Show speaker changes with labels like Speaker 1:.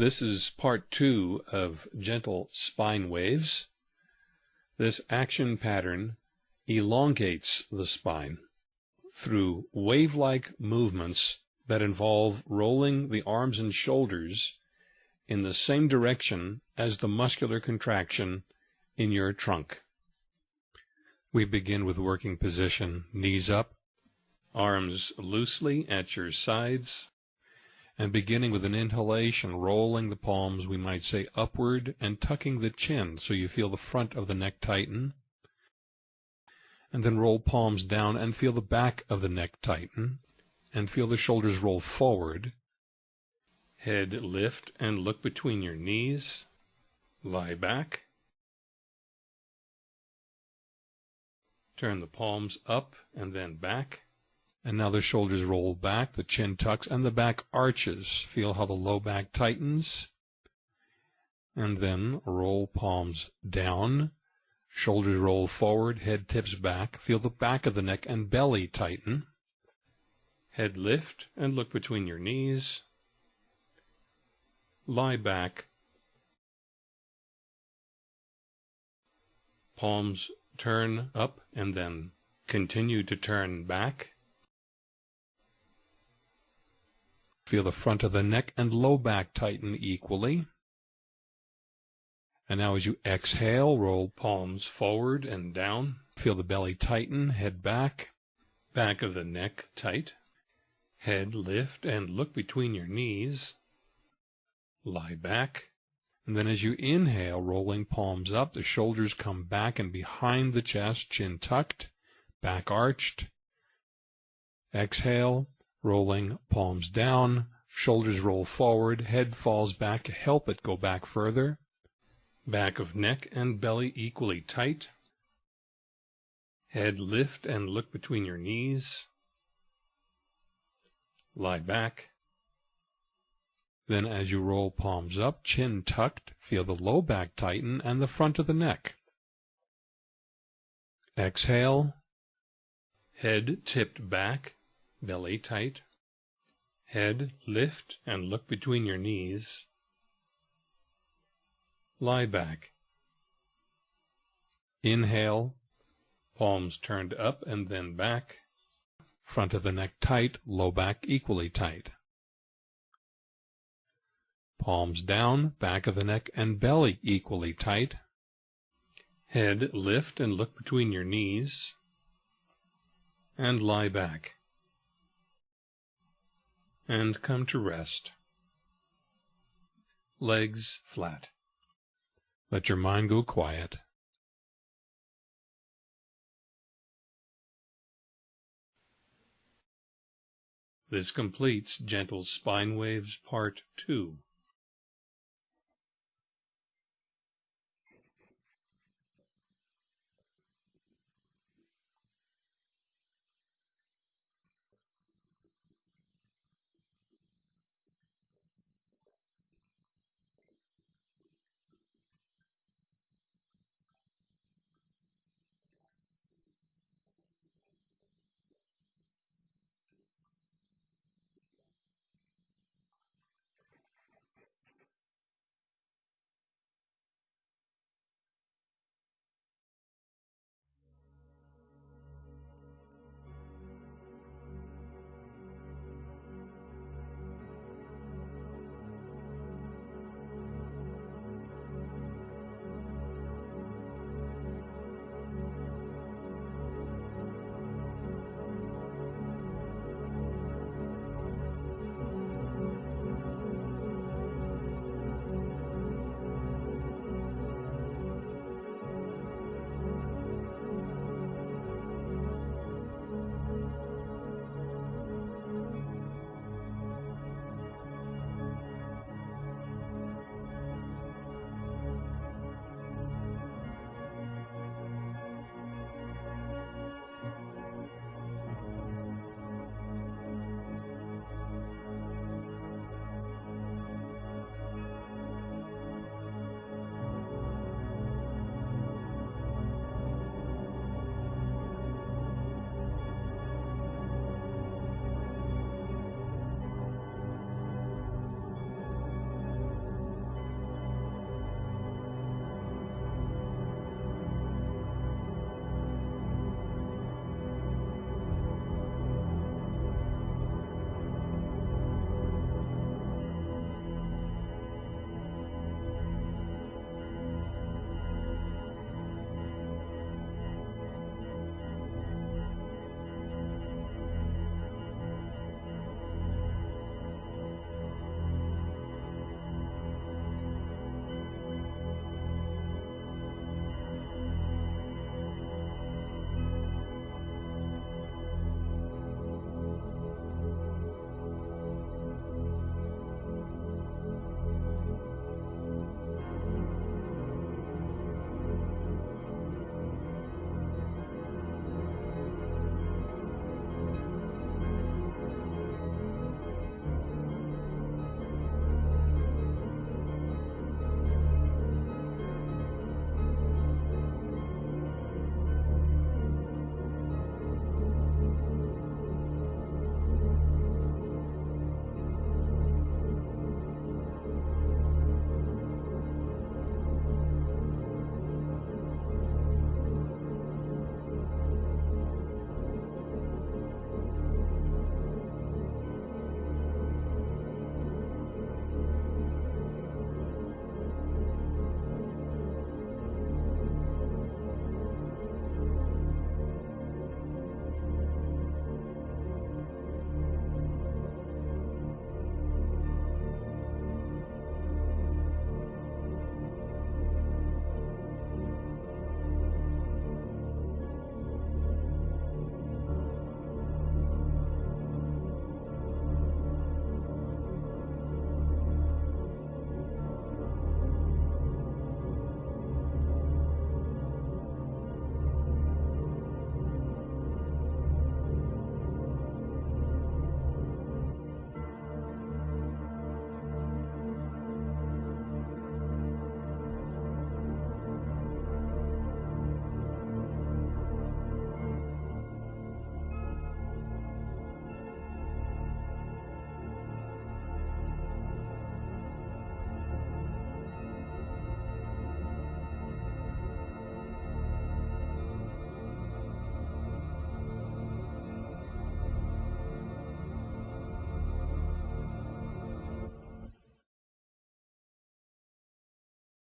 Speaker 1: This is part two of gentle spine waves. This action pattern elongates the spine through wave-like movements that involve rolling the arms and shoulders in the same direction as the muscular contraction in your trunk. We begin with working position, knees up, arms loosely at your sides, and beginning with an inhalation, rolling the palms, we might say upward and tucking the chin so you feel the front of the neck tighten. And then roll palms down and feel the back of the neck tighten and feel the shoulders roll forward. Head lift and look between your knees. Lie back. Turn the palms up and then back. And now the shoulders roll back, the chin tucks, and the back arches. Feel how the low back tightens. And then roll palms down. Shoulders roll forward, head tips back. Feel the back of the neck and belly tighten. Head lift and look between your knees. Lie back. Palms turn up and then continue to turn back. Feel the front of the neck and low back tighten equally. And now as you exhale, roll palms forward and down. Feel the belly tighten, head back, back of the neck tight. Head lift and look between your knees. Lie back. And then as you inhale, rolling palms up, the shoulders come back and behind the chest, chin tucked, back arched. Exhale, rolling palms down, shoulders roll forward, head falls back, help it go back further. Back of neck and belly equally tight. Head lift and look between your knees. Lie back. Then as you roll palms up, chin tucked, feel the low back tighten and the front of the neck. Exhale. Head tipped back, belly tight. Head lift and look between your knees. Lie back. Inhale, palms turned up and then back. Front of the neck tight, low back equally tight. Palms down, back of the neck and belly equally tight. Head lift and look between your knees. And lie back and come to rest. Legs flat. Let your mind go quiet. This completes Gentle Spine Waves Part 2.